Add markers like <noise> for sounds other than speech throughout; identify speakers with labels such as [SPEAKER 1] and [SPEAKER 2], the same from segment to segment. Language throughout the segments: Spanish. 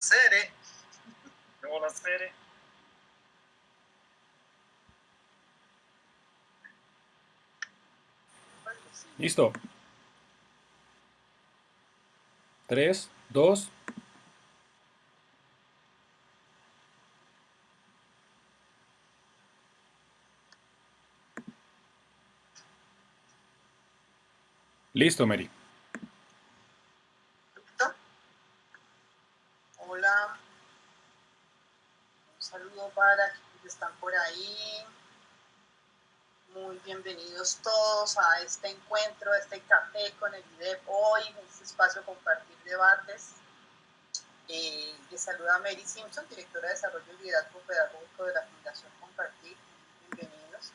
[SPEAKER 1] serie.
[SPEAKER 2] Buonasera.
[SPEAKER 3] Listo. Tres, dos. Listo, Mary.
[SPEAKER 1] Hola. Un saludo para quienes están por ahí. Muy bienvenidos todos a este encuentro, a este café con el IDEP hoy, en este espacio compartir debates. Eh, les saluda Mary Simpson, directora de Desarrollo y Liderazgo Pedagógico de la Fundación Compartir. Bienvenidos.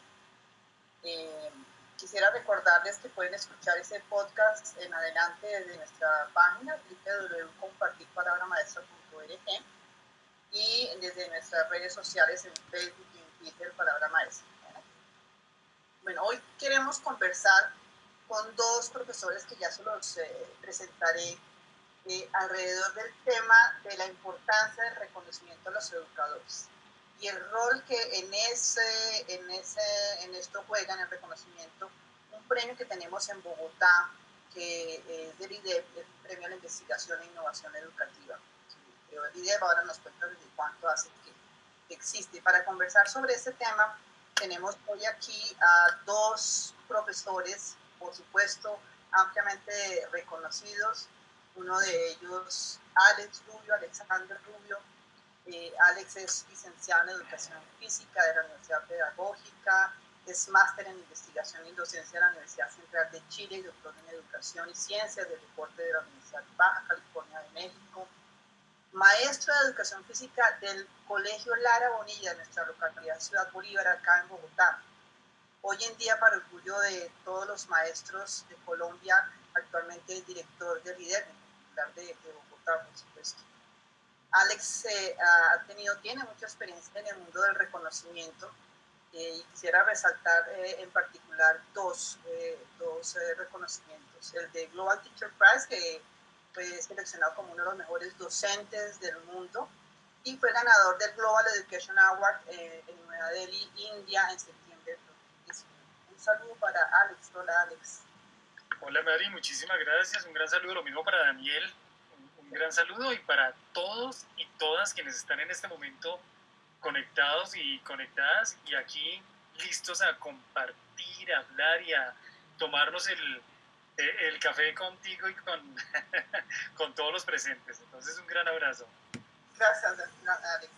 [SPEAKER 1] Eh, quisiera recordarles que pueden escuchar ese podcast en adelante desde nuestra página www.compartirpalabramaestra.org y desde nuestras redes sociales en Facebook y en Twitter Palabra Maestra. Bueno, hoy queremos conversar con dos profesores que ya se los eh, presentaré eh, alrededor del tema de la importancia del reconocimiento a los educadores y el rol que en, ese, en, ese, en esto juega en el reconocimiento un premio que tenemos en Bogotá, que es del IDEP, el Premio a la Investigación e Innovación Educativa. El IDEP ahora nos cuenta desde cuánto hace que existe. Para conversar sobre este tema, tenemos hoy aquí a dos profesores, por supuesto, ampliamente reconocidos. Uno de ellos, Alex Rubio, Alexander Rubio. Eh, Alex es licenciado en Educación Física de la Universidad Pedagógica, es máster en Investigación y Docencia de la Universidad Central de Chile y doctor en Educación y Ciencias del Deporte de la Universidad Baja California de México maestro de educación física del Colegio Lara Bonilla de nuestra localidad Ciudad Bolívar, acá en Bogotá. Hoy en día, para orgullo de todos los maestros de Colombia, actualmente el director del líder de, de Bogotá, por supuesto. Alex eh, ha tenido, tiene mucha experiencia en el mundo del reconocimiento eh, y quisiera resaltar eh, en particular dos, dos reconocimientos. El de Global Teacher Prize, que fue seleccionado como uno de los mejores docentes del mundo y fue ganador del Global Education Award eh, en Nueva Delhi, India, en septiembre de 2019. Un saludo para Alex. Hola, Alex.
[SPEAKER 2] Hola, Mari, muchísimas gracias. Un gran saludo, lo mismo para Daniel. Un, un gran saludo y para todos y todas quienes están en este momento conectados y conectadas y aquí listos a compartir, a hablar y a tomarnos el, el café contigo y con, <laughs> con todos los presentes. Entonces, un gran abrazo.
[SPEAKER 1] Gracias, Alex.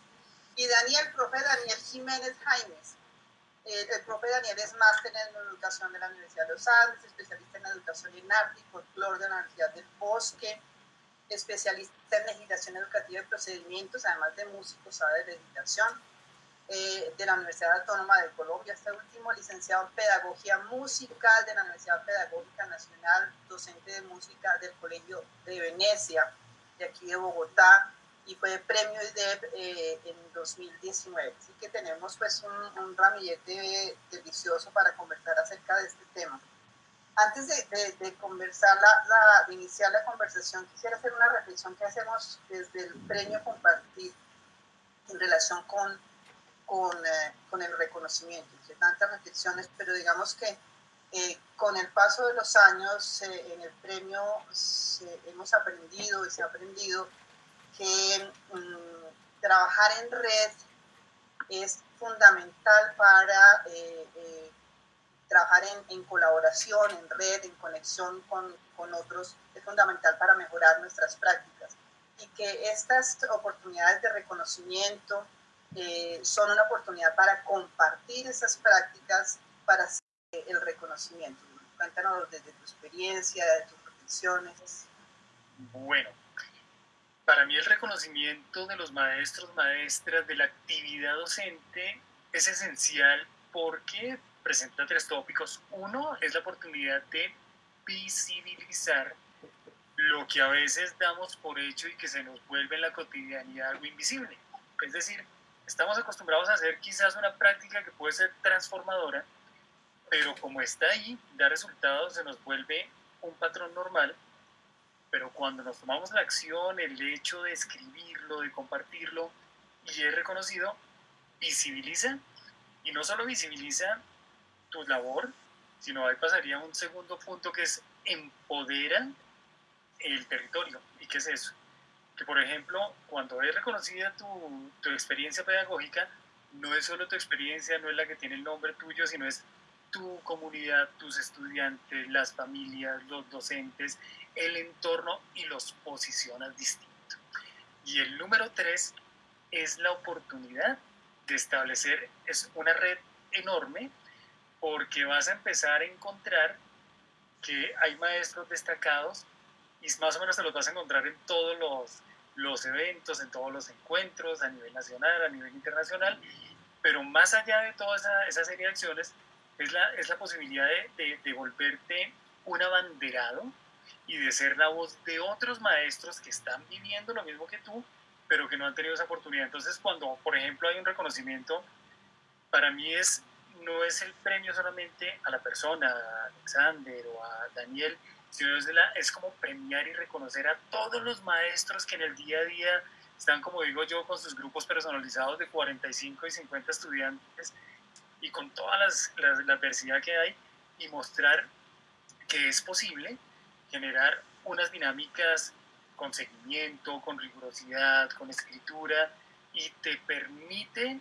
[SPEAKER 1] Y Daniel, profe Daniel Jiménez Jaimes. Eh, el profe Daniel es máster en educación de la Universidad de los Andes, especialista en educación en arte y folclore de la Universidad del Bosque, especialista en legislación educativa y procedimientos, además de músico, sabe de legislación eh, de la Universidad Autónoma de Colombia, este último licenciado en Pedagogía Musical de la Universidad Pedagógica Nacional, docente de música del Colegio de Venecia, de aquí de Bogotá, y fue premio IDEP eh, en 2019. Así que tenemos pues un, un, ramillete delicioso para conversar acerca de este tema. Antes de, de, conversar, la, la, de iniciar la conversación, quisiera hacer una reflexión que hacemos desde el premio Compartir en relación con con, eh, con el reconocimiento, entre tantas reflexiones, pero digamos que eh, con el paso de los años eh, en el premio hemos aprendido y se ha aprendido que mm, trabajar en red es fundamental para trabajar en, en, colaboración, en red, en conexión con, con otros, es fundamental para mejorar nuestras prácticas. Y que estas oportunidades de reconocimiento, eh, son una oportunidad para compartir esas prácticas para hacer el reconocimiento. Cuéntanos desde tu experiencia, de tus reflexiones.
[SPEAKER 2] Bueno, para mí el reconocimiento de los maestros, maestras, de la actividad docente es esencial porque presenta tres tópicos. Uno es la oportunidad de visibilizar lo que a veces damos por hecho y que se nos vuelve en la cotidianidad algo invisible. Es decir, Estamos acostumbrados a hacer quizás una práctica que puede ser transformadora, pero como está ahí, da resultados, se nos vuelve un patrón normal pero cuando nos tomamos la acción, el hecho de escribirlo, de compartirlo y es reconocido, visibiliza y no solo visibiliza tu labor, sino ahí pasaría un segundo punto que es empodera el territorio. ¿Y qué es eso? Que por ejemplo, cuando es reconocida tu, tu experiencia pedagógica, no es solo tu experiencia, no es la que tiene el nombre tuyo, sino es tu comunidad, tus estudiantes, las familias, los docentes, el entorno y los posicionas distinto. Y el número tres es la oportunidad de establecer es una red enorme porque vas a empezar a encontrar que hay maestros destacados y más o menos te los vas a encontrar en todos los, los eventos, en todos los encuentros a nivel nacional, a nivel internacional, pero más allá de toda esa, esa serie de acciones es la, es la posibilidad de, de, volverte un abanderado y de ser la voz de otros maestros que están viviendo lo mismo que tú, pero que no han tenido esa oportunidad. Entonces, cuando, por ejemplo, hay un reconocimiento, para mí es, no es el premio solamente a la persona, a Alexander o a Daniel, es, la, como premiar y reconocer a todos los maestros que en el día a día están, como digo yo, con sus grupos personalizados de 45 y 50 estudiantes y con toda las, la adversidad que hay y mostrar que es posible generar unas dinámicas con seguimiento, con rigurosidad, con escritura y te permite,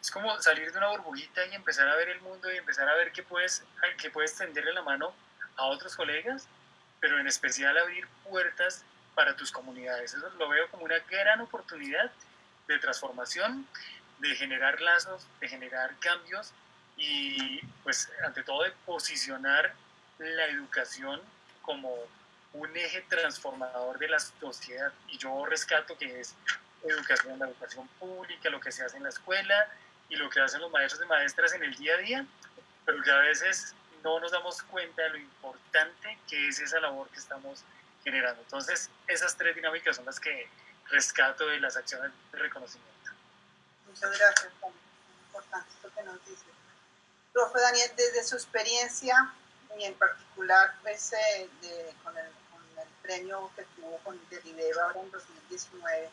[SPEAKER 2] es como salir de una burbujita y empezar a ver el mundo y empezar a ver que puedes, que puedes tenderle la mano a otros colegas, pero en especial abrir puertas para tus comunidades. Eso lo veo como una gran oportunidad de transformación, de generar lazos, de generar cambios y pues ante todo de posicionar la educación como un eje transformador de la sociedad. Y yo rescato que es educación, la educación pública, lo que se hace en la escuela y lo que hacen los maestros y maestras en el día a día, pero que a veces no nos damos cuenta de lo importante que es esa labor que estamos generando. Entonces, esas tres dinámicas son las que rescato de las acciones de reconocimiento.
[SPEAKER 1] Muchas gracias, importante esto que nos dice. Profe Daniel, desde su experiencia y en particular pues, eh, de, con, el, con, el, premio que tuvo con Delibeba ahora en 2019,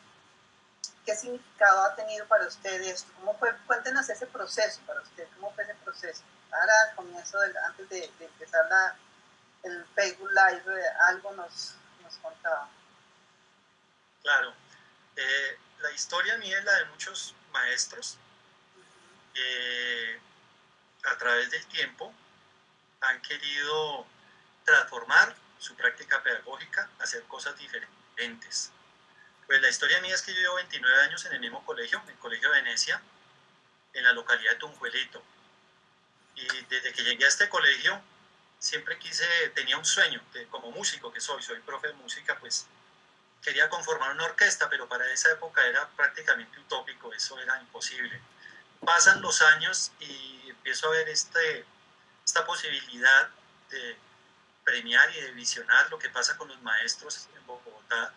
[SPEAKER 1] ¿qué significado ha tenido para usted esto? ¿Cómo fue? Cuéntenos ese proceso para usted, ¿cómo fue ese proceso? Ahora, al comienzo, antes de, de empezar la, el Facebook Live, algo nos, nos contaba.
[SPEAKER 4] Claro. Eh, la historia mía es la de muchos maestros que a través del tiempo han querido transformar su práctica pedagógica, hacer cosas diferentes. Pues la historia mía es que yo llevo 29 años en el mismo colegio, en el Colegio de Venecia, en la localidad de Tunjuelito. Y desde que llegué a este colegio, siempre quise, tenía un sueño, como músico que soy, soy profe de música, pues quería conformar una orquesta, pero para esa época era prácticamente utópico, eso era imposible. Pasan los años y empiezo a ver este, esta posibilidad de premiar y de visionar lo que pasa con los maestros en Bogotá.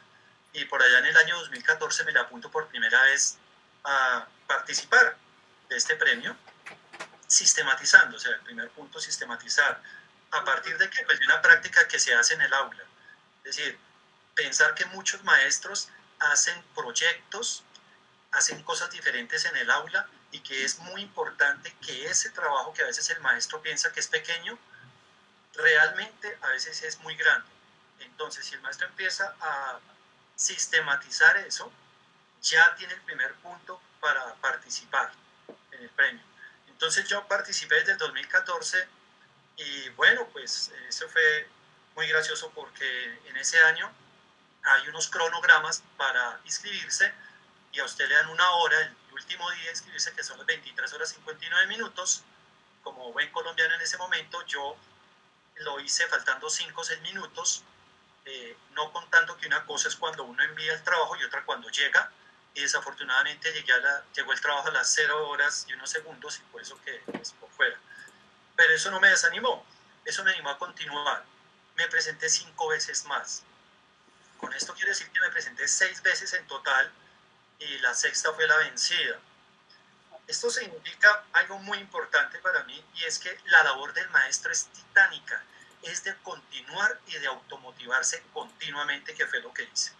[SPEAKER 4] Y por allá en el año 2014 me le apunto por primera vez a participar de este premio, sistematizando, o sea, el primer punto, sistematizar. ¿A partir de que Pues de una práctica que se hace en el aula. Es decir, pensar que muchos maestros hacen proyectos, hacen cosas diferentes en el aula y que es muy importante que ese trabajo que a veces el maestro piensa que es pequeño, realmente a veces es muy grande. Entonces, si el maestro empieza a sistematizar eso, ya tiene el primer punto para participar en el premio. Entonces yo participé desde el 2014 y bueno, pues eso fue muy gracioso porque en ese año hay unos cronogramas para inscribirse y a usted le dan una hora, el último día de inscribirse, que son las 23 horas 59 minutos. Como buen colombiano en ese momento, yo lo hice faltando 5 o 6 minutos, eh, no contando que una cosa es cuando uno envía el trabajo y otra cuando llega. Y desafortunadamente llegué a la, llegó el trabajo a las 0 horas y unos segundos y por eso que por fuera. Pero eso no me desanimó, eso me animó a continuar. Me presenté cinco veces más. Con esto quiero decir que me presenté seis veces en total y la sexta fue la vencida. Esto significa algo muy importante para mí y es que la labor del maestro es titánica. es de continuar y de automotivarse continuamente, que fue lo que hice.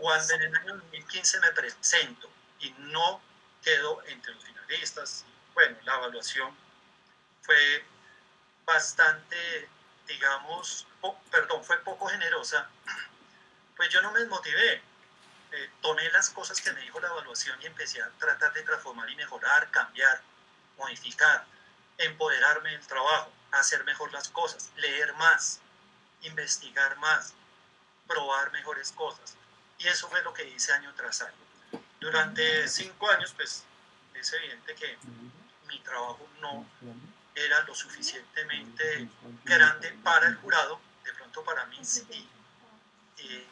[SPEAKER 4] Cuando en el año 2015 me presento y no quedo entre los finalistas, bueno, la evaluación fue bastante, digamos, perdón, fue poco generosa, <clears throat> pues yo no me desmotivé. Eh, tomé las cosas que me dijo la evaluación y empecé a tratar de transformar y mejorar, cambiar, modificar, empoderarme del trabajo, hacer mejor las cosas, leer más, investigar más, probar mejores cosas. Y eso fue lo que hice año tras año. Durante cinco años, pues es evidente que mi trabajo no era lo suficientemente grande para el jurado, de pronto para mí sí, eh,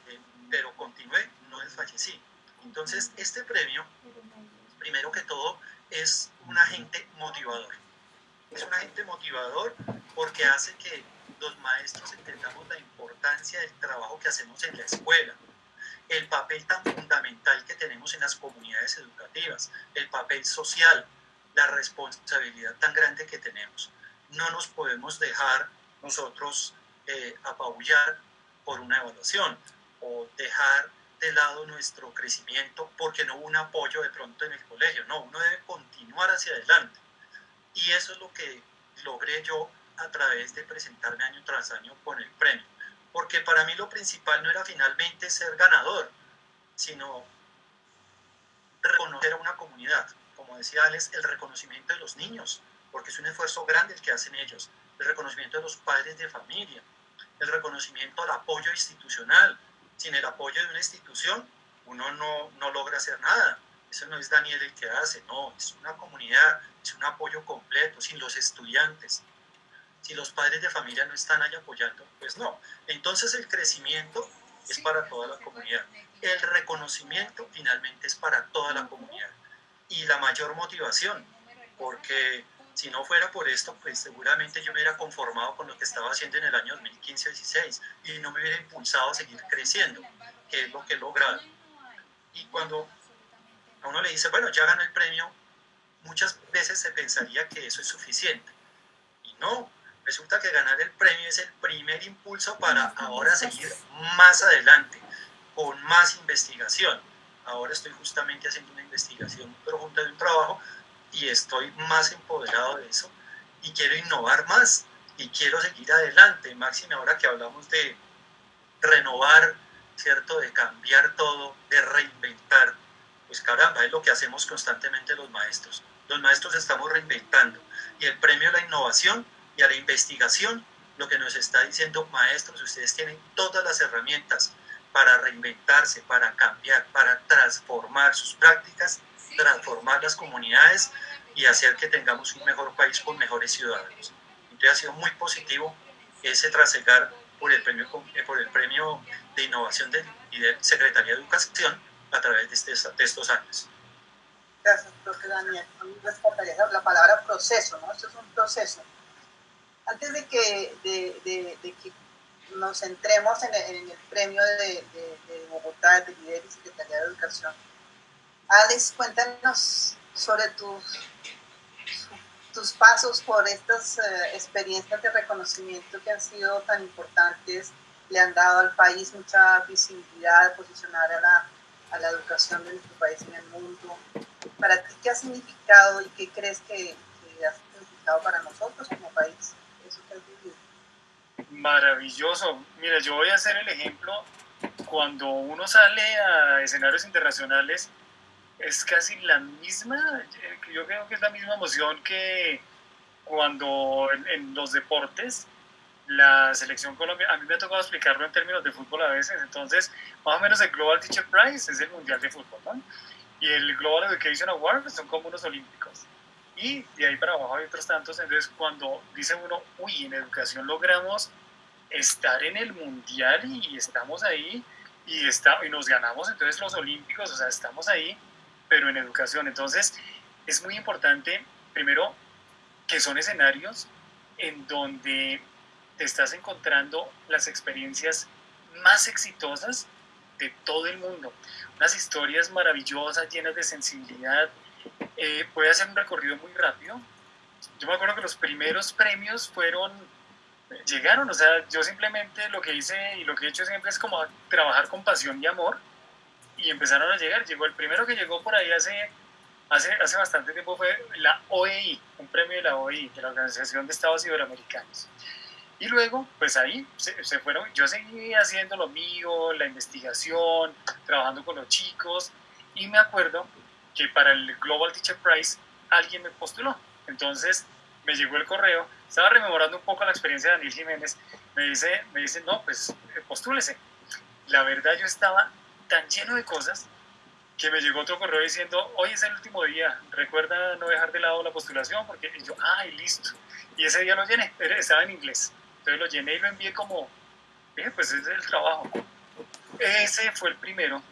[SPEAKER 4] pero continué, no desfallecí. Entonces, este premio, primero que todo, es un agente motivador. Es un agente motivador porque hace que los maestros entendamos la importancia del trabajo que hacemos en la escuela, el papel tan fundamental que tenemos en las comunidades educativas, el papel social, la responsabilidad tan grande que tenemos. No nos podemos dejar nosotros eh, apabullar por una evaluación o dejar de lado nuestro crecimiento porque no hubo un apoyo de pronto en el colegio. No, uno debe continuar hacia adelante. Y eso es lo que logré yo a través de presentarme año tras año con el premio. Porque para mí lo principal no era finalmente ser ganador, sino reconocer a una comunidad. Como decía Alex, el reconocimiento de los niños, porque es un esfuerzo grande el que hacen ellos. El reconocimiento de los padres de familia, el reconocimiento al apoyo institucional, sin el apoyo de una institución, uno no, no logra hacer nada. Eso no es Daniel el que hace, no, es una comunidad, es un apoyo completo, sin los estudiantes. Si los padres de familia no están ahí apoyando, pues no. Entonces el crecimiento es para toda la comunidad. El reconocimiento finalmente es para toda la comunidad. Y la mayor motivación, porque si no fuera por esto, pues seguramente yo me hubiera conformado con lo que estaba haciendo en el año 2015-16 y no me hubiera impulsado a seguir creciendo, que es lo que he logrado. Y cuando a uno le dice, bueno, ya ganó el premio, muchas veces se pensaría que eso es suficiente. Y no, resulta que ganar el premio es el primer impulso para ahora seguir más adelante, con más investigación. Ahora estoy justamente haciendo una investigación profunda de un trabajo y estoy más empoderado de eso y quiero innovar más y quiero seguir adelante. Máxime, ahora que hablamos de renovar, ¿cierto? De cambiar todo, de reinventar. Pues caramba, es lo que hacemos constantemente los maestros. Los maestros estamos reinventando y el premio a la innovación y a la investigación lo que nos está diciendo, maestros, ustedes tienen todas las herramientas para reinventarse, para cambiar, para transformar sus prácticas, transformar las comunidades y hacer que tengamos un mejor país con mejores ciudadanos. Entonces ha sido muy positivo ese trasegar por el premio, eh, por el premio de innovación de, y de Secretaría de Educación a través de, este, de estos años.
[SPEAKER 1] Gracias, doctor Daniel. la palabra proceso, ¿no? Esto es un proceso. Antes de que, de, de, que nos centremos en el, en el premio de, Bogotá, de líder y Secretaría de Educación, Alex, cuéntanos sobre tus, tus pasos por estas eh, experiencias de reconocimiento que han sido tan importantes, le han dado al país mucha visibilidad, posicionar a la, a la educación de nuestro país en el mundo. ¿Para ti qué ha significado y qué crees que, ha significado para nosotros como país? Eso que has vivido.
[SPEAKER 2] Maravilloso. Mira, yo voy a hacer el ejemplo. Cuando uno sale a escenarios internacionales, es casi la misma, eh, yo creo que es la misma emoción que cuando en, los deportes la selección Colombia, a mí me ha tocado explicarlo en términos de fútbol a veces, entonces más o menos el Global Teacher Prize es el Mundial de Fútbol, ¿no? Y el Global Education Award son como unos olímpicos. Y de ahí para abajo hay otros tantos, entonces cuando dice uno, uy, en educación logramos estar en el Mundial y estamos ahí y, está, y nos ganamos entonces los olímpicos, o sea, estamos ahí, pero en educación. Entonces, es muy importante, primero, que son escenarios en donde te estás encontrando las experiencias más exitosas de todo el mundo. Unas historias maravillosas, llenas de sensibilidad. Eh, puede hacer un recorrido muy rápido. Yo me acuerdo que los primeros premios fueron llegaron, o sea, yo simplemente lo que hice y lo que he hecho siempre es como trabajar con pasión y amor y empezaron a llegar. Llegó el primero que llegó por ahí hace, hace, hace bastante tiempo fue la OEI, un premio de la OEI, de la Organización de Estados Iberoamericanos. Y luego, pues ahí se, se, fueron, yo seguí haciendo lo mío, la investigación, trabajando con los chicos, y me acuerdo que para el Global Teacher Prize alguien me postuló. Entonces me llegó el correo, estaba rememorando un poco la experiencia de Daniel Jiménez, me dice, me dice no, pues eh, postúlese. La verdad yo estaba tan lleno de cosas que me llegó otro correo diciendo, hoy es el último día, recuerda no dejar de lado la postulación, porque y yo, ay, listo. Y ese día lo llené, estaba en inglés. Entonces lo llené y lo envié como, pues ese es el trabajo. Ese fue el primero,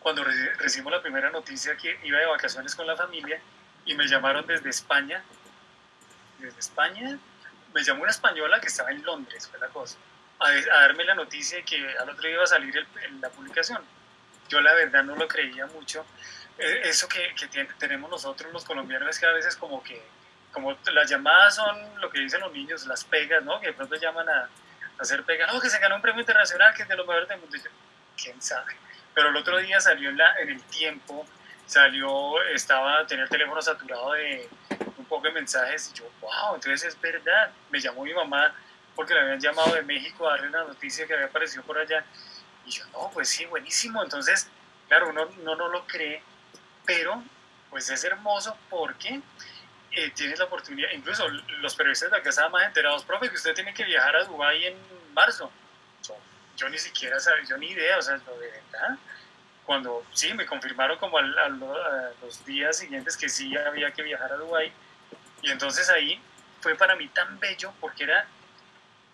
[SPEAKER 2] cuando recibimos la primera noticia que iba de vacaciones con la familia y me llamaron desde España, desde España, me llamó una española que estaba en Londres, fue la cosa, a, darme la noticia de que al otro día iba a salir la publicación. Yo la verdad no lo creía mucho. E, eso que, que tenemos nosotros los colombianos es que a veces como que como las llamadas son lo que dicen los niños, las pegas, ¿no? Que de pronto llaman a, hacer pegas, no, que se ganó un premio internacional, que es de los mejores del mundo. ¿Quién sabe? Pero el otro día salió en, la, en el tiempo, salió, estaba, tenía el teléfono saturado de poco de mensajes, y yo, wow, entonces es verdad. Me llamó mi mamá porque le habían llamado de México a darle una noticia que había aparecido por allá. Y yo, no, pues sí, buenísimo. Entonces, claro, uno, no no lo cree, pero pues es hermoso porque eh, tienes la oportunidad, incluso los periodistas de acá estaban más enterados, profe, que usted tiene que viajar a Dubái en marzo. Yo, ni siquiera sabía, yo ni idea, o sea, lo de verdad. Cuando sí, me confirmaron como a, los días siguientes que sí había que viajar a Dubái. Y entonces ahí fue para mí tan bello porque era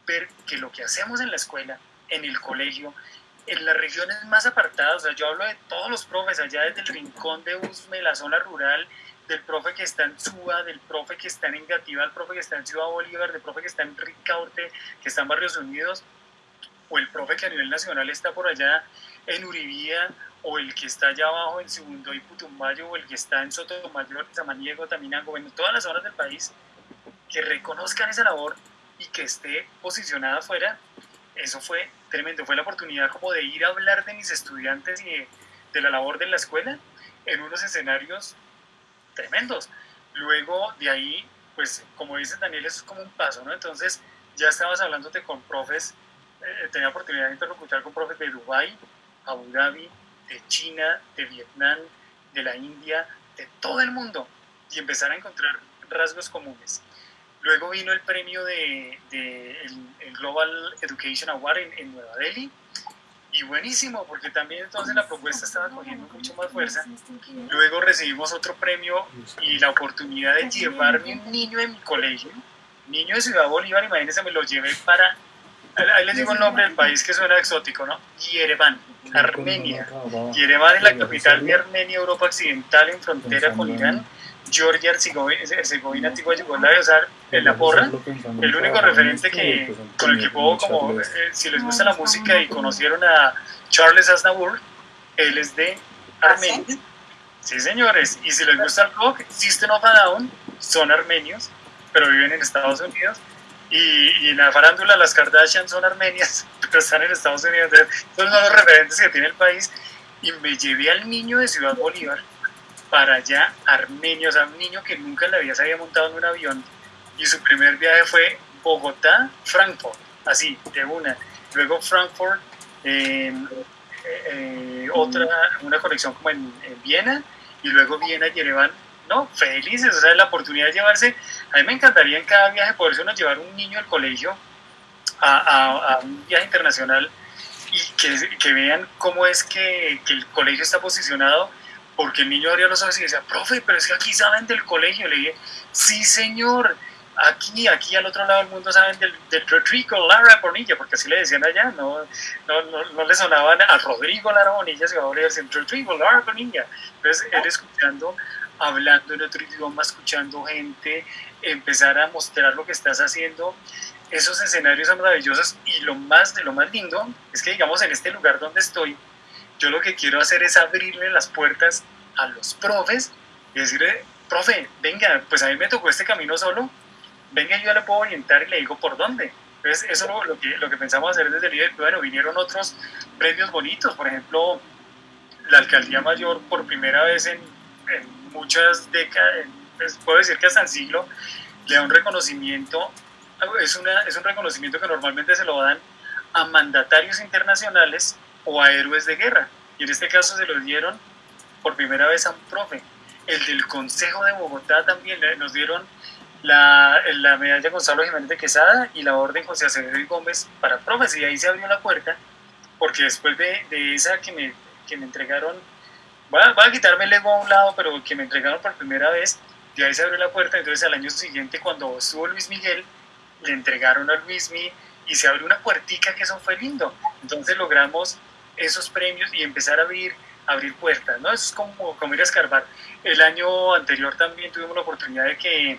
[SPEAKER 2] ver que lo que hacemos en la escuela, en el colegio, en las regiones más apartadas, o sea, yo hablo de todos los profes, allá desde el rincón de Usme, la zona rural, del profe que está en Suba, del profe que está en Engativa, del profe que está en Ciudad Bolívar, del profe que está en Ricaurte, que está en Barrios Unidos, o el profe que a nivel nacional está por allá en Uribía, o el que está allá abajo en Segundo y Putumbayo, o el que está en Sotomayor, Samaniego, Taminango, en todas las zonas del país, que reconozcan esa labor y que esté posicionada afuera, eso fue tremendo. Fue la oportunidad como de ir a hablar de mis estudiantes y de, de la labor de la escuela en unos escenarios tremendos. Luego de ahí, pues como dice Daniel, eso es como un paso, ¿no? Entonces ya estabas hablándote con profes, eh, tenía oportunidad de interlocutar con profes de Dubái, Abu Dhabi, de China, de Vietnam, de la India, de todo el mundo, y empezar a encontrar rasgos comunes. Luego vino el premio de, el, Global Education Award en, Nueva Delhi, y buenísimo, porque también entonces la propuesta estaba cogiendo mucho más fuerza. Luego recibimos otro premio y la oportunidad de llevarme un niño de mi colegio, niño de Ciudad Bolívar, imagínense, me lo llevé para, ahí les digo el nombre del país que suena exótico, ¿no? Yerevan, Armenia. Yerevan es la capital de Armenia, Europa Occidental, en frontera con Irán Georgia, Herzegovina, antigua Yugoslavia, o sea, en la porra, el único referente que, con el que puedo, como, eh, si les gusta la música y conocieron a Charles Aznavour, él es de Armenia. Sí, señores, y si les gusta el rock, System of a Down son armenios, pero viven en Estados Unidos. Y, y, en la farándula las Kardashian son armenias, <laughs> pero están en Estados Unidos. Son los referentes que tiene el país. Y me llevé al niño de Ciudad Bolívar para allá Armenio, o sea, un niño que nunca en la vida se había montado en un avión y su primer viaje fue Bogotá-Frankfurt, así, de una. Luego Frankfurt, eh, eh, otra, una conexión como en, Viena y luego Viena-Yerevan. No, felices, o sea, la oportunidad de llevarse. A mí me encantaría en cada viaje poderse uno llevar un niño al colegio a, a, un viaje internacional y que, que vean cómo es que, que el colegio está posicionado porque el niño abría los ojos y decía, profe, pero es que aquí saben del colegio. Le dije, sí, señor, aquí, aquí al otro lado del mundo saben del, del Rodrigo Lara Bonilla, porque así le decían allá, no, no, no, le sonaban a Rodrigo Lara Bonilla, se va a decir Rodrigo Lara Bonilla. Entonces, él escuchando, hablando en otro idioma, escuchando gente, empezar a mostrar lo que estás haciendo, esos escenarios son maravillosos y lo más de lo más lindo es que, digamos, en este lugar donde estoy, yo lo que quiero hacer es abrirle las puertas a los profes y decirle, profe, venga, pues a mí me tocó este camino solo, venga, yo le puedo orientar y le digo por dónde. Entonces, eso lo, lo, que, lo que pensamos hacer desde el líder, bueno, vinieron otros premios bonitos, por ejemplo, la alcaldía mayor por primera vez en, en muchas décadas, pues, puedo decir que hasta el siglo, le da un reconocimiento, es, una, es un reconocimiento que normalmente se lo dan a mandatarios internacionales o a héroes de guerra. Y en este caso se lo dieron por primera vez a un profe. El del Consejo de Bogotá también nos dieron la, la medalla Gonzalo Jiménez de Quesada y la orden José Acevedo y Gómez para profes. Y ahí se abrió la puerta, porque después de, de esa que me, que me entregaron, voy a, quitarme el ego a un lado, pero que me entregaron por primera vez, de ahí se abrió la puerta. Entonces al año siguiente, cuando estuvo Luis Miguel, le entregaron a Luis Miguel y se abrió una puertica que eso fue lindo. Entonces logramos esos premios y empezar a abrir, abrir puertas, ¿no? Eso es como, como ir a escarbar. El año anterior también tuvimos la oportunidad de que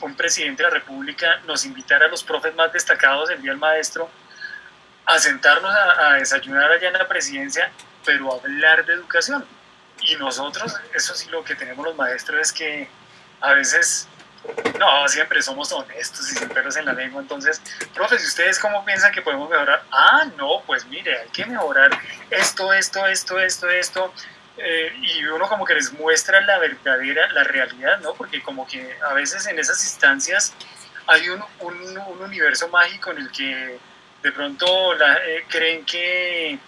[SPEAKER 2] un presidente de la República nos invitara a los profes más destacados del Día del Maestro a sentarnos a, a desayunar allá en la presidencia, pero a hablar de educación. Y nosotros, eso sí lo que tenemos los maestros es que a veces no, siempre somos honestos y sin pelos en la lengua. Entonces, profes, ¿y ustedes cómo piensan que podemos mejorar? Ah, no, pues mire, hay que mejorar esto, esto, esto, esto, esto. Eh, y uno como que les muestra la verdadera, la realidad, ¿no? Porque como que a veces en esas instancias hay un, un, un universo mágico en el que de pronto la, eh, creen que,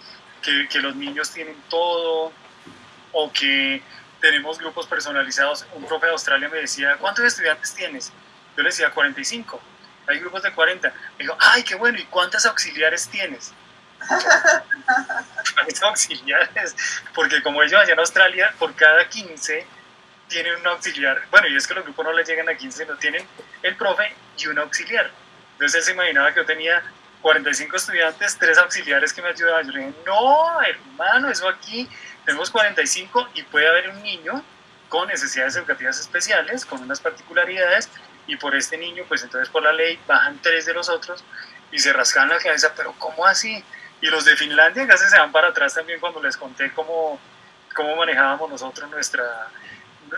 [SPEAKER 2] que los niños tienen todo o que tenemos grupos personalizados. Un profe de Australia me decía, ¿cuántos estudiantes tienes? Yo le decía 45. Hay grupos de 40. Me dijo, ay, qué bueno, ¿y cuántas auxiliares tienes? <laughs> auxiliares, porque como ellos allá en Australia, por cada 15 tienen un auxiliar. Bueno, y es que los grupos no les llegan a 15, no tienen el profe y un auxiliar. Entonces él se imaginaba que yo tenía 45 estudiantes, tres auxiliares que me ayudaban. Yo le dije, no, hermano, eso aquí tenemos 45 y puede haber un niño con necesidades educativas especiales, con unas particularidades, y por este niño, pues entonces por la ley bajan tres de los otros y se rascan la cabeza, pero ¿cómo así? Y los de Finlandia casi se van para atrás también cuando les conté cómo, cómo manejábamos nosotros nuestra,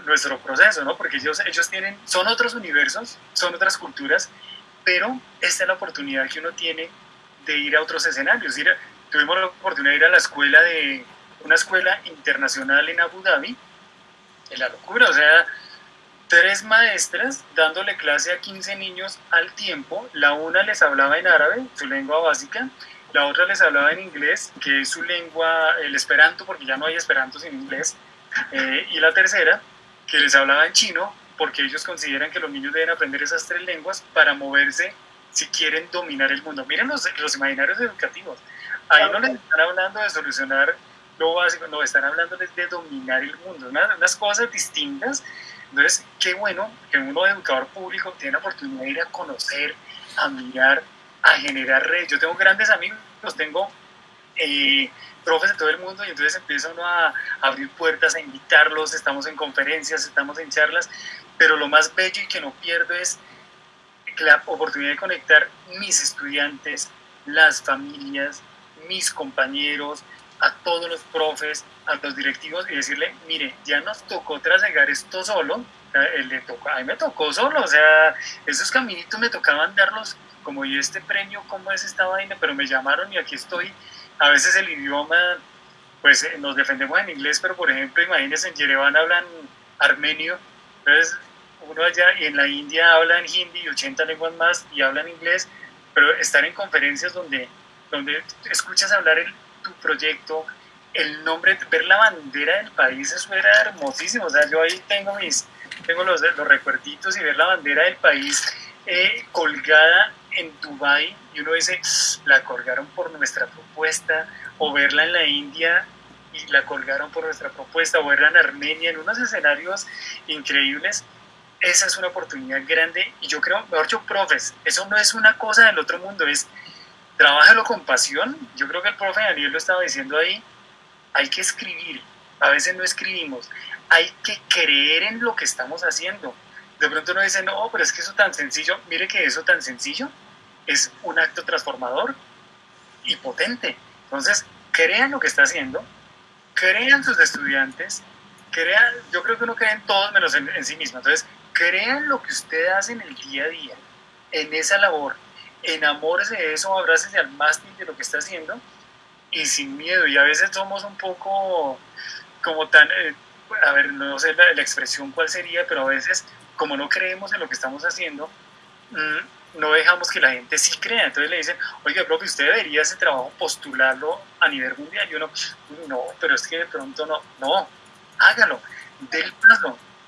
[SPEAKER 2] nuestro proceso, ¿no? Porque ellos, ellos tienen, son otros universos, son otras culturas, pero esta es la oportunidad que uno tiene de ir a otros escenarios. Ir tuvimos la oportunidad de ir a la escuela de, una escuela internacional en Abu Dhabi, en la locura, o sea, tres maestras dándole clase a 15 niños al tiempo, la una les hablaba en árabe, su lengua básica, la otra les hablaba en inglés, que es su lengua, el esperanto, porque ya no hay esperanto sin inglés, eh, y la tercera, que les hablaba en chino, porque ellos consideran que los niños deben aprender esas tres lenguas para moverse si quieren dominar el mundo. Miren los, los imaginarios educativos. Ahí no les están hablando de solucionar lo básico, no, están hablando de dominar el mundo, unas, unas cosas distintas. Entonces, qué bueno que uno educador público tiene la oportunidad de ir a conocer, a mirar, a generar redes. Yo tengo grandes amigos, tengo eh, profes de todo el mundo y entonces empieza a abrir puertas, a invitarlos, estamos en conferencias, estamos en charlas, pero lo más bello y que no pierdo es la oportunidad de conectar mis estudiantes, las familias, mis compañeros, a todos los profes, a los directivos y decirle, mire, ya nos tocó trasegar esto solo, le tocó, a mí me tocó solo, o sea, esos caminitos me tocaban darlos como y este premio, cómo es esta vaina, pero me llamaron y aquí estoy. A veces el idioma, pues eh, nos defendemos en inglés, pero por ejemplo, imagínense, en Yerevan hablan armenio, entonces uno allá y en la India hablan hindi y 80 lenguas más y hablan inglés, pero estar en conferencias donde, donde escuchas hablar el tu proyecto, el nombre, ver la bandera del país, eso era hermosísimo. O sea, yo ahí tengo mis, tengo los, los recuerditos y ver la bandera del país eh, colgada en Dubai y uno dice, la colgaron por nuestra propuesta, o verla en la India y la colgaron por nuestra propuesta, o verla en Armenia, en unos escenarios increíbles. Esa es una oportunidad grande y yo creo, mejor dicho, profes, eso no es una cosa del otro mundo, es trabájalo con pasión. Yo creo que el profe Daniel lo estaba diciendo ahí. Hay que escribir. A veces no escribimos. Hay que creer en lo que estamos haciendo. De pronto uno dice, no, pero es que eso tan sencillo. Mire que eso tan sencillo es un acto transformador y potente. Entonces, crean lo que está haciendo. Crean sus estudiantes. Crean, yo creo que uno cree en todos menos en, en sí mismo. Entonces, crean lo que usted hace en el día a día, en esa labor enamórese de eso, abrácese al mástil de lo que está haciendo y sin miedo. Y a veces somos un poco como tan, eh, a ver, no sé la, expresión cuál sería, pero a veces como no creemos en lo que estamos haciendo, mmm, no dejamos que la gente sí crea. Entonces le dicen, oiga, profe, usted debería ese trabajo postularlo a nivel mundial. Y uno, no, pero es que de pronto no, no, hágalo, del.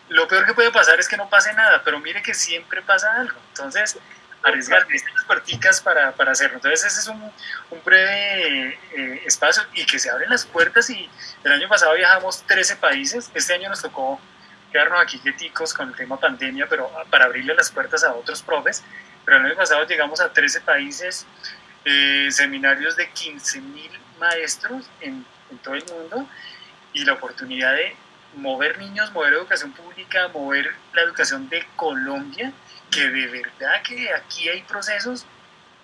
[SPEAKER 2] Lo peor que puede pasar es que no pase nada, pero mire que siempre pasa algo. Entonces, arriesgar las puerticas para, para, hacerlo. Entonces ese es un, un breve eh, espacio y que se abren las puertas y el año pasado viajamos 13 países, este año nos tocó quedarnos aquí quieticos con el tema pandemia, pero para abrirle las puertas a otros profes, pero el año pasado llegamos a 13 países, eh, seminarios de 15 mil maestros en, en todo el mundo y la oportunidad de mover niños, mover educación pública, mover la educación de Colombia, que de verdad que aquí hay procesos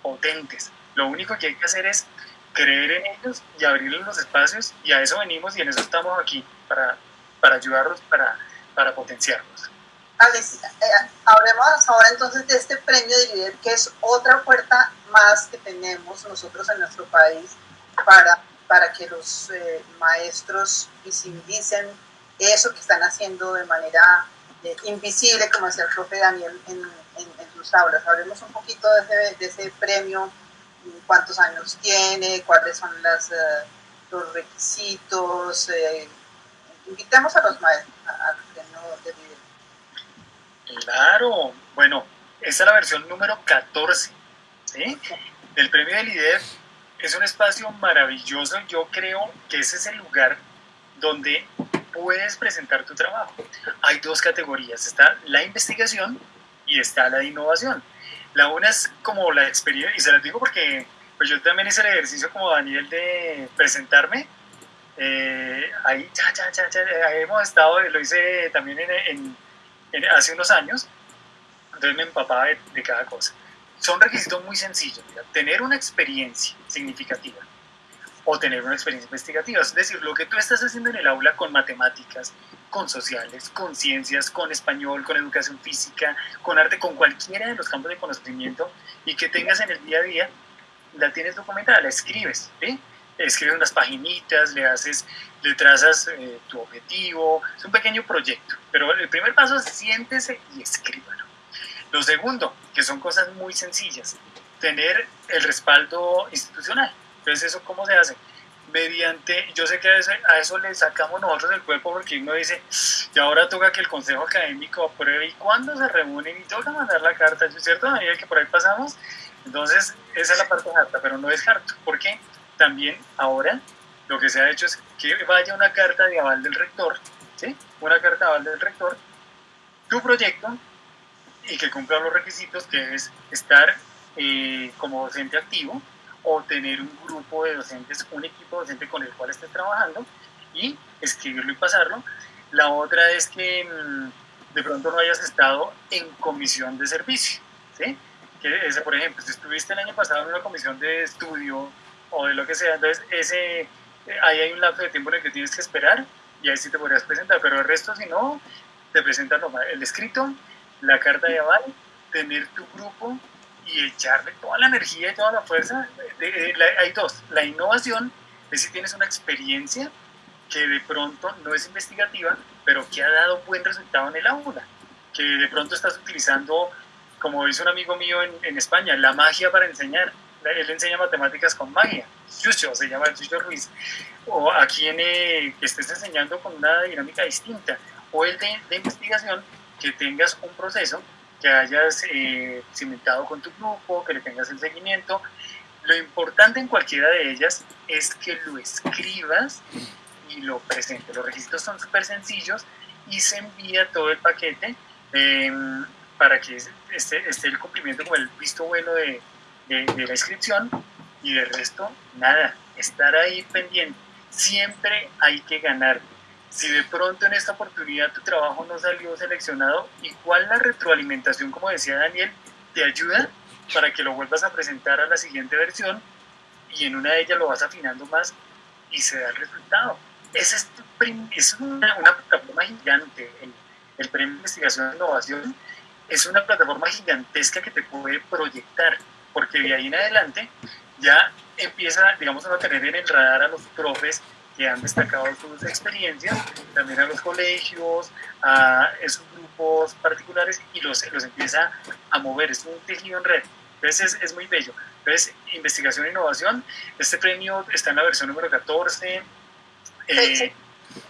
[SPEAKER 2] potentes. Lo único que hay que hacer es creer en ellos y abrirles los espacios y a eso venimos y en eso estamos aquí para, para ayudarlos, para, para potenciarlos.
[SPEAKER 1] Alex, eh, hablemos ahora entonces de este premio de líder, que es otra puerta más que tenemos nosotros en nuestro país para, para que los eh, maestros visibilicen eso que están haciendo de manera eh, invisible, como decía el profe Daniel en, en, en, sus aulas. Hablemos un poquito de ese, de ese, premio, cuántos años tiene, cuáles son las, uh, los requisitos. Eh, invitemos a los maestros al premio de líder.
[SPEAKER 2] Claro, bueno, esta es la versión número 14 ¿sí? del premio de líder. Es un espacio maravilloso. Yo creo que ese es el lugar donde puedes presentar tu trabajo. Hay dos categorías, está la investigación y está la innovación. La una es como la experiencia, y se las digo porque pues yo también hice el ejercicio como Daniel de presentarme. Eh, ahí ya, ya, ya, ya, hemos estado, lo hice también en, en, en, hace unos años, entonces me empapaba de, de cada cosa. Son requisitos muy sencillos, mira, tener una experiencia significativa, o tener una experiencia investigativa. Es decir, lo que tú estás haciendo en el aula con matemáticas, con sociales, con ciencias, con español, con educación física, con arte, con cualquiera de los campos de conocimiento y que tengas en el día a día, la tienes documentada, la escribes, ¿sí? Escribes unas paginitas, le haces, le trazas eh, tu objetivo, es un pequeño proyecto, pero el primer paso es siéntese y escríbalo. Lo segundo, que son cosas muy sencillas, tener el respaldo institucional. Entonces, ¿eso cómo se hace? Mediante, yo sé que a eso, a eso, le sacamos nosotros el cuerpo porque uno dice, y ahora toca que el consejo académico apruebe y cuándo se reúnen y toca mandar la carta, ¿es cierto, Daniel, que por ahí pasamos? Entonces, esa es la parte harta, pero no es harto, porque también ahora lo que se ha hecho es que vaya una carta de aval del rector, ¿sí? Una carta de aval del rector, tu proyecto, y que cumpla los requisitos, que es estar eh, como docente activo, o tener un grupo de docentes, un equipo docente con el cual estés trabajando y escribirlo y pasarlo. La otra es que mmm, de pronto no hayas estado en comisión de servicio, ¿sí? Que ese, por ejemplo, si estuviste el año pasado en una comisión de estudio o de lo que sea, entonces ese, ahí hay un lapso de tiempo en el que tienes que esperar y ahí sí te podrías presentar, pero el resto si no, te presentan el escrito, la carta de aval, tener tu grupo y echarle toda la energía y toda la fuerza. De, de, la, hay dos. La innovación es si tienes una experiencia que de pronto no es investigativa, pero que ha dado buen resultado en el aula. Que de pronto estás utilizando, como dice un amigo mío en, en España, la magia para enseñar. Él enseña matemáticas con magia. Chucho, se llama Chucho Ruiz. O aquí en eh, estés enseñando con una dinámica distinta. O el de, de investigación, que tengas un proceso que hayas eh, cimentado con tu grupo, que le tengas el seguimiento. Lo importante en cualquiera de ellas es que lo escribas y lo presentes. Los registros son súper sencillos y se envía todo el paquete eh, para que esté, el cumplimiento como el visto bueno de, de la inscripción y del resto, nada, estar ahí pendiente. Siempre hay que ganar si de pronto en esta oportunidad tu trabajo no salió seleccionado, igual la retroalimentación, como decía Daniel, te ayuda para que lo vuelvas a presentar a la siguiente versión y en una de ellas lo vas afinando más y se da el resultado. Es, es una, plataforma gigante. El, el Premio de Investigación e Innovación es una plataforma gigantesca que te puede proyectar. porque de ahí en adelante ya empieza, digamos, a tener en el radar a los profes que han destacado sus experiencias, también a los colegios, a esos grupos particulares y los, los empieza a mover. Es un tejido en red. Entonces es, es muy bello. Entonces, investigación e innovación, este premio está en la versión número 14.
[SPEAKER 1] Eh,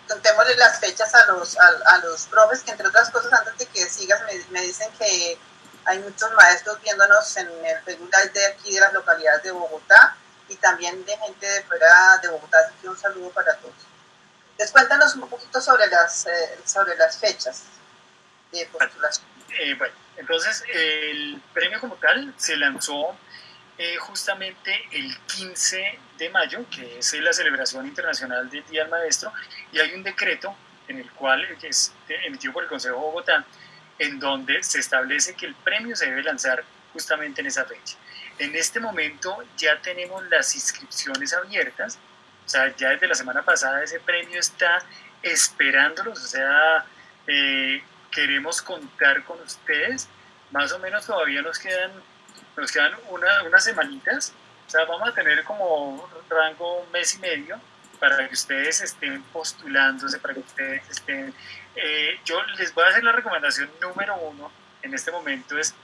[SPEAKER 1] Contémosle las fechas a los, a, a, los profes, que entre otras cosas, antes de que sigas, me, me dicen que hay muchos maestros viéndonos en el Facebook Live de aquí de las localidades de Bogotá y también de gente de fuera de Bogotá, así que un saludo para todos. Les cuéntanos un poquito sobre las, eh, sobre las fechas de postulación.
[SPEAKER 2] Eh, bueno, entonces el premio como tal se lanzó eh, justamente el 15 de mayo, que es la celebración internacional del Día del Maestro, y hay un decreto en el cual es emitido por el Consejo de Bogotá, en donde se establece que el premio se debe lanzar justamente en esa fecha. En este momento ya tenemos las inscripciones abiertas, o sea, ya desde la semana pasada ese premio está esperándolos, o sea, eh, queremos contar con ustedes, más o menos todavía nos quedan, nos quedan una, unas semanitas, o sea, vamos a tener como rango un mes y medio para que ustedes estén postulándose, para que ustedes estén... Eh, yo les voy a hacer la recomendación número uno en este momento es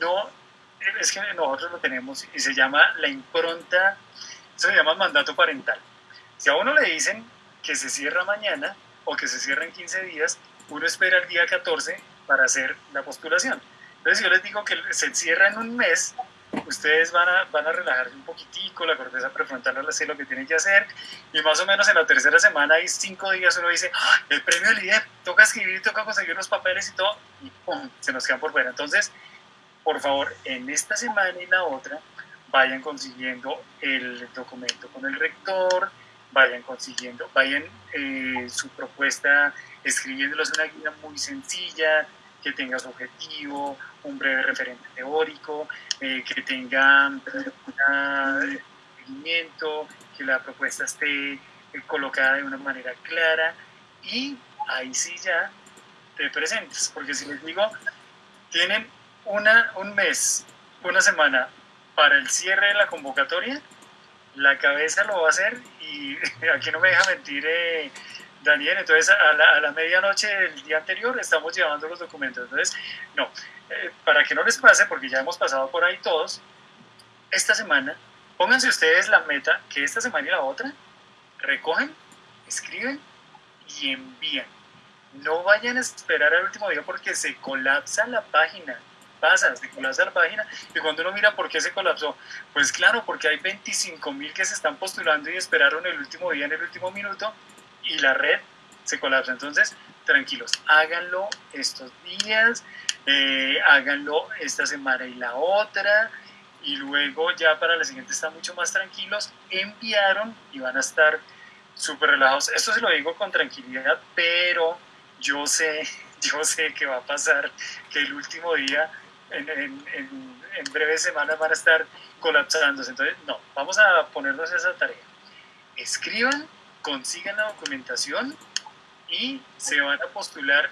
[SPEAKER 2] no, es que nosotros lo tenemos y se llama la impronta, eso se llama mandato parental. Si a uno le dicen que se cierra mañana o que se cierra en 15 días, uno espera el día 14 para hacer la postulación. Entonces yo les digo que se cierra en un mes, ustedes van a, van a relajarse un poquitico, la corteza prefrontal va a hacer lo que tienen que hacer, y más o menos en la tercera semana hay cinco días uno dice, ¡Ah, el premio del IDEP, toca escribir, toca conseguir los papeles y todo, y ¡pum! se nos quedan por fuera. Entonces, por favor, en esta semana y la otra, vayan consiguiendo el documento con el rector, vayan consiguiendo, vayan eh, su propuesta escribiéndolos una guía muy sencilla, que tenga su objetivo, un breve referente teórico, eh, que tenga un seguimiento, que la propuesta esté eh, colocada de una manera clara y ahí sí ya te presentes, porque si les digo, tienen una, un mes, una semana para el cierre de la convocatoria, la cabeza lo va a hacer y <laughs> aquí no me deja mentir eh, Daniel, entonces a la, a la, medianoche del día anterior estamos llevando los documentos. Entonces, no, eh, para que no les pase, porque ya hemos pasado por ahí todos, esta semana, pónganse ustedes la meta que esta semana y la otra recogen, escriben y envían. No vayan a esperar al último día porque se colapsa la página pasa, se colapsa la página y cuando uno mira por qué se colapsó, pues claro, porque hay 25 mil que se están postulando y esperaron el último día en el último minuto y la red se colapsa. Entonces, tranquilos, háganlo estos días, eh, háganlo esta semana y la otra, y luego ya para la siguiente están mucho más tranquilos, enviaron y van a estar súper relajados. Esto se lo digo con tranquilidad, pero yo sé, <laughs> yo sé que va a pasar que el último día, en, en, en, en breves semanas, van a estar colapsándose. Entonces, no, vamos a ponernos esa tarea. Escriban consigan la documentación y se van a postular,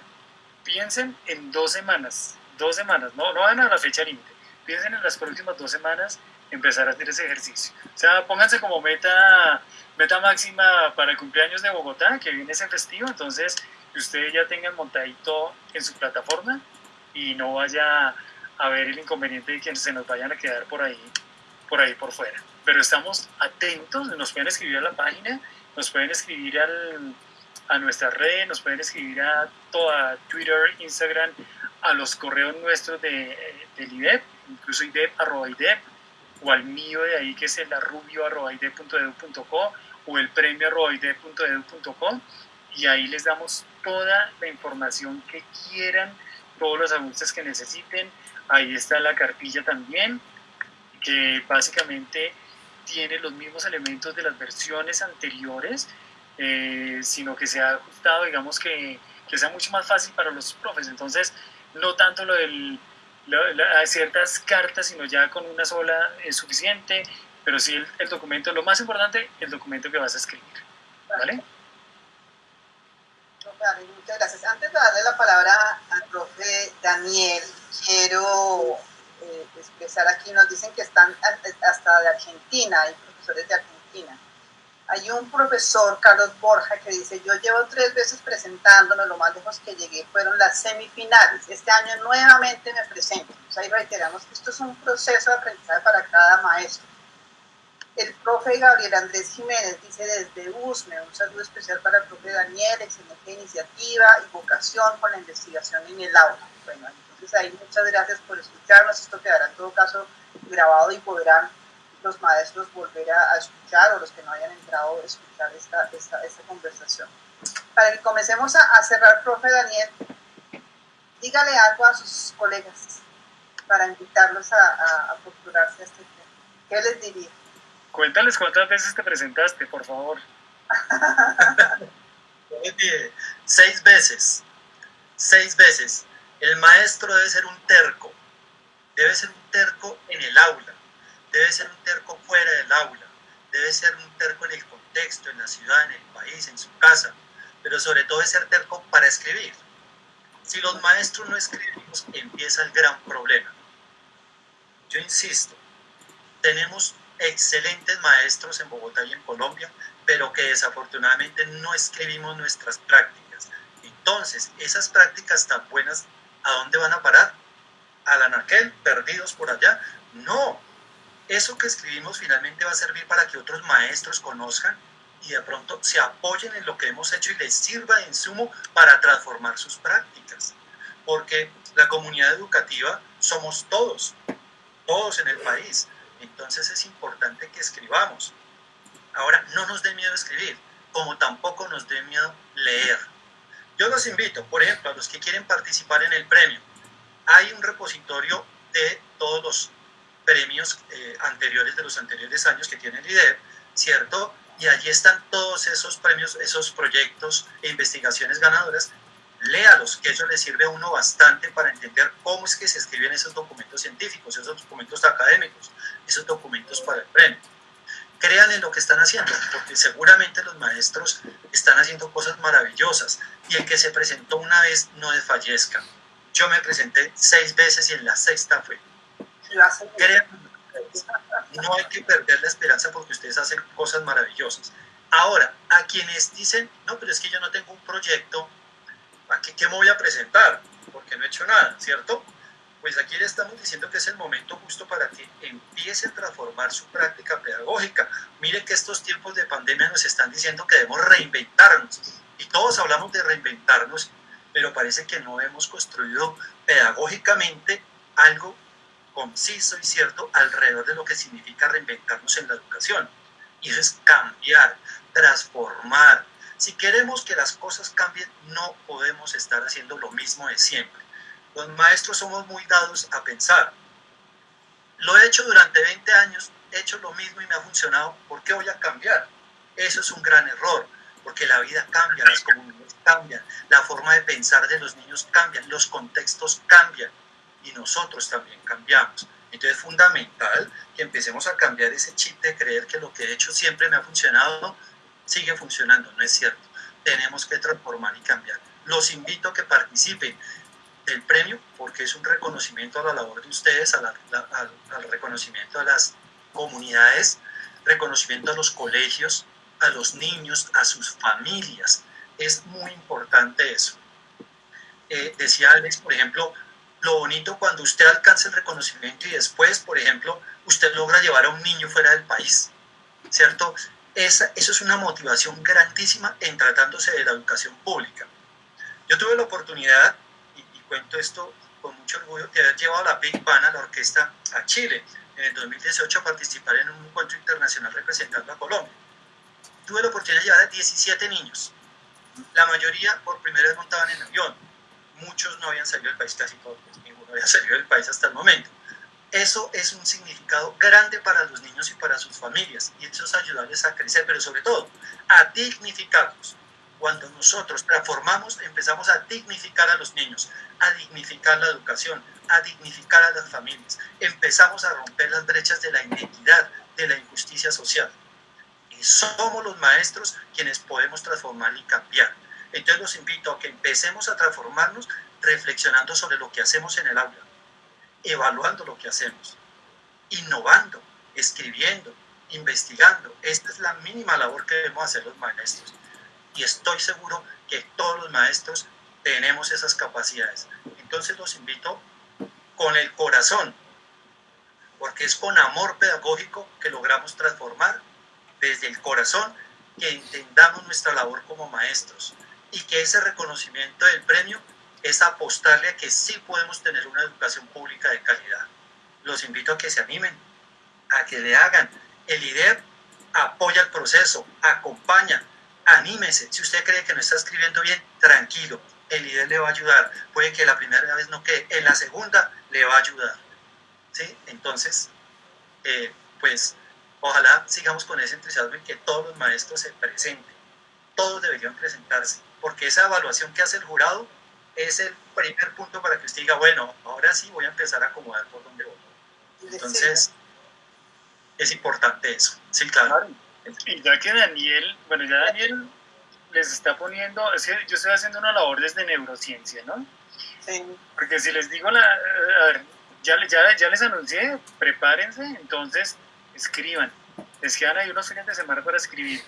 [SPEAKER 2] piensen en dos semanas, dos semanas, no, no van a la fecha límite, piensen en las próximas dos semanas empezar a hacer ese ejercicio. O sea, pónganse como meta, meta máxima para el cumpleaños de Bogotá, que viene ese festivo, entonces que ustedes ya tengan montadito en su plataforma y no vaya a haber el inconveniente de que se nos vayan a quedar por ahí, por ahí por fuera. Pero estamos atentos, nos pueden escribir a la página nos pueden escribir al, a nuestra red, nos pueden escribir a toda Twitter, Instagram, a los correos nuestros de, del IDEP, incluso IDEP, arroba IDEP, o al mío de ahí que es el arrubio arroba idep.edu.co o el premio arroba idep.edu.co y ahí les damos toda la información que quieran, todos los ajustes que necesiten. Ahí está la cartilla también, que básicamente tiene los mismos elementos de las versiones anteriores, eh, sino que se ha ajustado, digamos que, que, sea mucho más fácil para los profes. Entonces, no tanto lo lo, ciertas cartas, sino ya con una sola es suficiente, pero sí el, documento, lo más importante, el documento que vas a escribir. ¿Vale?
[SPEAKER 1] Muchas gracias. Antes de darle la palabra al profe Daniel, quiero eh, expresar aquí. Nos dicen que están hasta de Argentina, hay profesores de Argentina. Hay un profesor, Carlos Borja, que dice, yo llevo tres veces presentándome, lo más lejos que llegué fueron las semifinales. Este año nuevamente me presento. O ahí reiteramos que esto es un proceso de aprendizaje para cada maestro. El profe Gabriel Andrés Jiménez dice desde USME, un saludo especial para el profe Daniel, excelente iniciativa y vocación con la investigación en el aula. Bueno, entonces ahí muchas gracias por escucharnos. Esto quedará en todo caso grabado y podrán los maestros volver a, escuchar o los que no hayan entrado a escuchar esta, esta, conversación. Para que comencemos a, cerrar, profe Daniel, dígale algo a sus colegas para invitarlos a, a, a postularse a este tema. ¿Qué les diría?
[SPEAKER 2] Cuéntales cuántas veces te presentaste, por favor. <laughs>
[SPEAKER 4] seis veces. Seis veces. El maestro debe ser un terco. Debe ser un terco en el aula debe ser un terco fuera del aula, debe ser un terco en el contexto, en la ciudad, en el país, en su casa, pero sobre todo debe ser terco para escribir. Si los maestros no escribimos, empieza el gran problema. Yo insisto, tenemos excelentes maestros en Bogotá y en Colombia, pero que desafortunadamente no escribimos nuestras prácticas. Entonces, esas prácticas tan buenas, ¿a dónde van a parar? ¿A la naquel? ¿Perdidos por allá? No, eso que escribimos finalmente va a servir para que otros maestros conozcan y de pronto se apoyen en lo que hemos hecho y les sirva de insumo para transformar sus prácticas. Porque la comunidad educativa somos todos, todos en el país. Entonces es importante que escribamos. Ahora, no nos dé miedo escribir, como tampoco nos dé miedo leer. Yo los invito, por ejemplo, a los que quieren participar en el premio. Hay un repositorio de todos los premios eh, anteriores de los anteriores años que tiene el IDEP, ¿cierto? Y allí están todos esos premios, esos proyectos e investigaciones ganadoras. Léalos, que eso le sirve a uno bastante para entender cómo es que se escriben esos documentos científicos, esos documentos académicos, esos documentos para el premio. Crean en lo que están haciendo, porque seguramente los maestros están haciendo cosas maravillosas y el que se presentó una vez no desfallezca. Yo me presenté seis veces y en la sexta fue no hay que perder la esperanza porque ustedes hacen cosas maravillosas. Ahora, a quienes dicen, no, pero es que yo no tengo un proyecto, ¿a qué, qué me voy a presentar? Porque no he hecho nada, ¿cierto? Pues aquí le estamos diciendo que es el momento justo para que empiece a transformar su práctica pedagógica. Mire que estos tiempos de pandemia nos están diciendo que debemos reinventarnos. Y todos hablamos de reinventarnos, pero parece que no hemos construido pedagógicamente algo conciso y cierto alrededor de lo que significa reinventarnos en la educación. Y eso es cambiar, transformar. Si queremos que las cosas cambien, no podemos estar haciendo lo mismo de siempre. Los maestros somos muy dados a pensar. Lo he hecho durante 20 años, he hecho lo mismo y me ha funcionado, ¿por qué voy a cambiar? Eso es un gran error, porque la vida cambia, las comunidades cambian, la forma de pensar de los niños cambia, los contextos cambian y nosotros también cambiamos. Entonces es fundamental que empecemos a cambiar ese chip de creer que lo que he hecho siempre me ha funcionado, sigue funcionando, no es cierto. Tenemos que transformar y cambiar. Los invito a que participen del premio porque es un reconocimiento a la labor de ustedes, al, reconocimiento a las comunidades, reconocimiento a los colegios, a los niños, a sus familias. Es muy importante eso. Eh, decía Alex, por ejemplo, lo bonito cuando usted alcanza el reconocimiento y después, por ejemplo, usted logra llevar a un niño fuera del país, ¿cierto? Esa, eso es una motivación grandísima en tratándose de la educación pública. Yo tuve la oportunidad, cuento esto con mucho orgullo, de haber llevado la Big Band a la orquesta a Chile en el 2018 a participar en un encuentro internacional representando a Colombia. Tuve la oportunidad de llevar a 17 niños. La mayoría por primera vez montaban en avión, muchos no habían salido del país, casi todos, pues, ninguno había <laughs> salido del país hasta el momento. Eso es un significado grande para los niños y para sus familias, y eso es ayudarles a crecer, pero sobre todo a dignificarlos. Cuando nosotros transformamos, empezamos a dignificar a los niños, a dignificar la educación, a dignificar a las familias. Empezamos a romper las brechas de la inequidad, de la injusticia social. Y somos los maestros quienes podemos transformar y cambiar. Entonces los invito a que empecemos a transformarnos reflexionando sobre lo que hacemos en el aula. evaluando lo que hacemos, innovando, escribiendo, investigando. Esta es la mínima labor que debemos hacer los maestros. Y estoy seguro que todos los maestros tenemos esas capacidades. Entonces los invito con el corazón, porque es con amor pedagógico que logramos transformar desde el corazón que entendamos nuestra labor como maestros y que ese reconocimiento del premio es apostarle a que sí podemos tener una educación pública de calidad. Los invito a que se animen, a que le hagan. El IDEP apoya el proceso, acompaña, anímese. Si usted cree que no está escribiendo bien, tranquilo, el IDEP le va a ayudar. Puede que la primera vez no quede, en la segunda le va a ayudar. ¿Sí? Entonces, eh, pues ojalá sigamos con ese entusiasmo y que todos los maestros se presenten. Todos deberían presentarse, porque esa evaluación que hace el jurado es el primer punto para que usted diga, bueno, ahora sí voy a empezar a acomodar por donde voy. Entonces, es importante eso. Sí, claro.
[SPEAKER 2] Y ya que Daniel, bueno, ya Daniel les está poniendo, es que yo estoy haciendo una labor desde neurociencia, ¿no? Sí. Porque si les digo, la, a ver, ya, ya, ya les anuncié, prepárense, entonces escriban. Les quedan ahí unos fines de semana para escribir.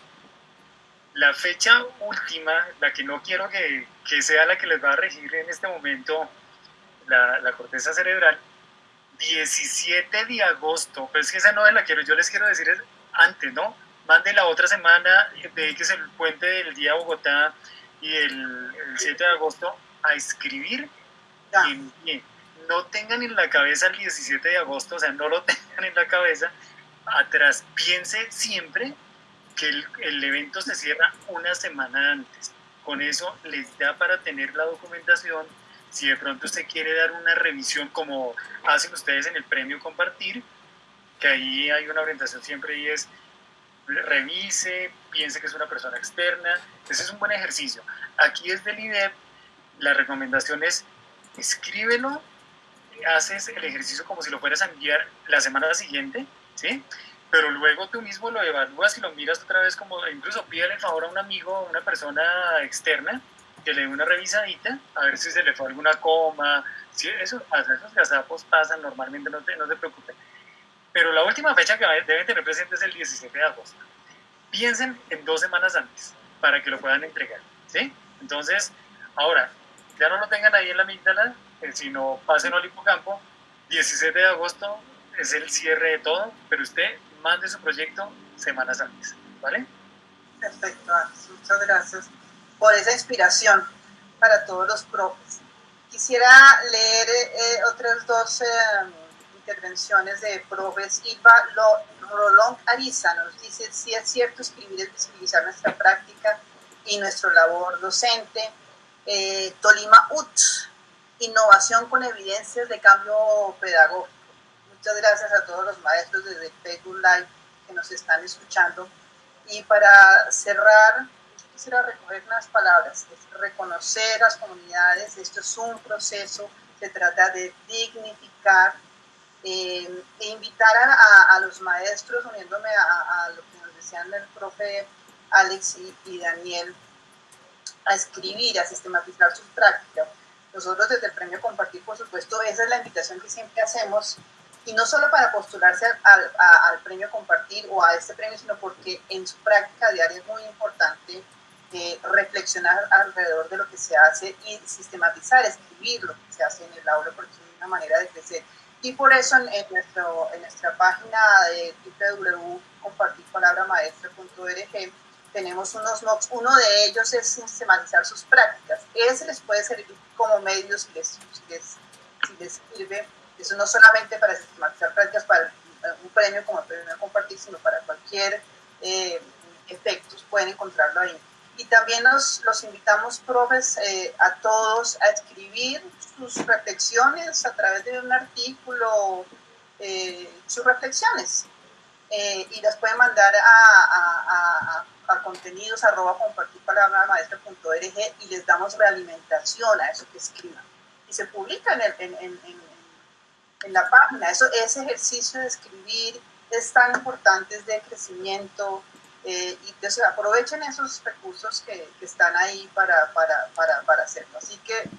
[SPEAKER 2] La fecha última, la que no quiero que, que sea la que les va a regir en este momento la, la corteza cerebral, 17 de agosto, pero es que esa no es la quiero, yo les quiero decir es antes, ¿no? Manden la otra semana, de que es el puente del día Bogotá y el, 7 de agosto a escribir. Y, no tengan en la cabeza el 17 de agosto, o sea, no lo <laughs> tengan en la cabeza. Atrás, piense siempre que el, el evento se cierra una semana antes. Con eso les da para tener la documentación si de pronto usted quiere dar una revisión como hacen ustedes en el premio compartir, que ahí hay una orientación siempre y es revise, piense que es una persona externa, ese es un buen ejercicio. Aquí es del IDEP, la recomendación es escríbelo, haces el ejercicio como si lo fueras a enviar la semana siguiente, ¿sí? Pero luego tú mismo lo evalúas y lo miras otra vez como, incluso pídele el favor a un amigo, a una persona externa, que le dé una revisadita, a ver si se le fue alguna coma, eso esos gazapos pasan normalmente, no, no se preocupen. Pero la última fecha que deben tener presente es el 17 de agosto. Piensen en dos semanas antes para que lo puedan entregar, ¿sí? Entonces, ahora, ya no lo tengan ahí en la amígdala, eh, sino pasen al hipocampo, 17 de agosto es el cierre de todo, pero usted mande su proyecto semanas antes, ¿vale?
[SPEAKER 1] Perfecto, muchas gracias por esa inspiración para todos los profes. Quisiera leer eh, otras dos eh, intervenciones de profes. Ilva Rolón Ariza nos dice, si es cierto, escribir es visibilizar nuestra práctica y nuestra labor docente. Eh, Tolima UT, innovación con evidencias de cambio pedagógico. Muchas gracias a todos los maestros desde Facebook Live que nos están escuchando. Y para cerrar, quisiera recoger unas palabras, reconocer las comunidades, esto es un proceso, se trata de dignificar eh, e invitar a, los maestros, uniéndome a, lo que nos decían el profe Alex y, Daniel, a escribir, a sistematizar sus prácticas. Nosotros desde el Premio Compartir, por supuesto, esa es la invitación que siempre hacemos, y no solo para postularse al, al premio Compartir o a este premio, sino porque en su práctica diaria es muy importante reflexionar alrededor de lo que se hace y sistematizar, escribir lo que se hace en el aula, porque es una manera de crecer. Y por eso en, nuestro, en nuestra página de www.compartirpalabramaestra.org tenemos unos notes. Uno de ellos es sistematizar sus prácticas. Ese les puede servir como medio si les, si les, sirve. Eso no solamente para sistematizar prácticas para un premio como el premio compartir, sino para cualquier eh, efectos, pueden encontrarlo ahí y también los, los invitamos, profes, eh, a todos a escribir sus reflexiones a través de un artículo, eh, sus reflexiones. Eh, y las pueden mandar a, a, a, a contenidos arroba compartir palabra maestra.org y les damos realimentación a eso que escriban. Y se publica en, en, en, en, la página. Eso, ese ejercicio de escribir es tan importante, es de crecimiento, eh, y entonces aprovechen esos recursos que, que están ahí para, para, para, para, hacerlo. Así que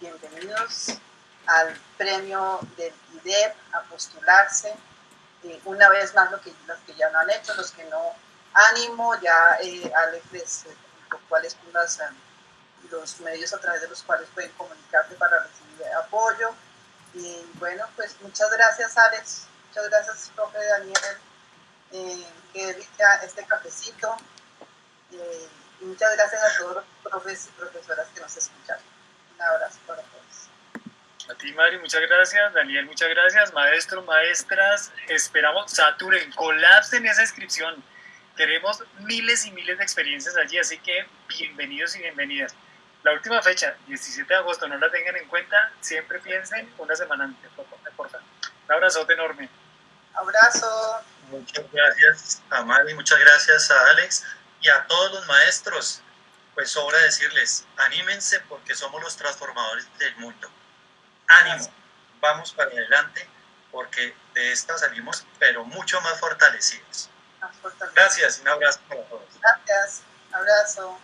[SPEAKER 1] bienvenidos al premio del IDEP, a postularse. Eh, una vez más, lo que, los que ya no han hecho, los que no, ánimo, ya eh, Alex les cuáles son los medios a través de los cuales pueden comunicarse para recibir apoyo. Y bueno, pues muchas gracias Alex, muchas gracias profe Daniel, eh, que rica este cafecito. Eh, y muchas gracias a todos los profes y profesoras que nos escuchan. Un abrazo para todos.
[SPEAKER 2] A ti, Mari, muchas gracias. Daniel, muchas gracias. Maestros, maestras, esperamos saturen, colapsen esa inscripción. Queremos miles y miles de experiencias allí, así que bienvenidos y bienvenidas. La última fecha, 17 de agosto, no la tengan en cuenta, siempre piensen una semana antes, por favor. Un abrazote enorme.
[SPEAKER 1] Abrazo.
[SPEAKER 4] Muchas gracias a Mari, muchas gracias a Alex y a todos los maestros. Pues sobra decirles, anímense porque somos los transformadores del mundo. Ánimo, vamos para adelante porque de esta salimos, pero mucho más fortalecidos. Gracias, un abrazo para todos.
[SPEAKER 1] Gracias, abrazo.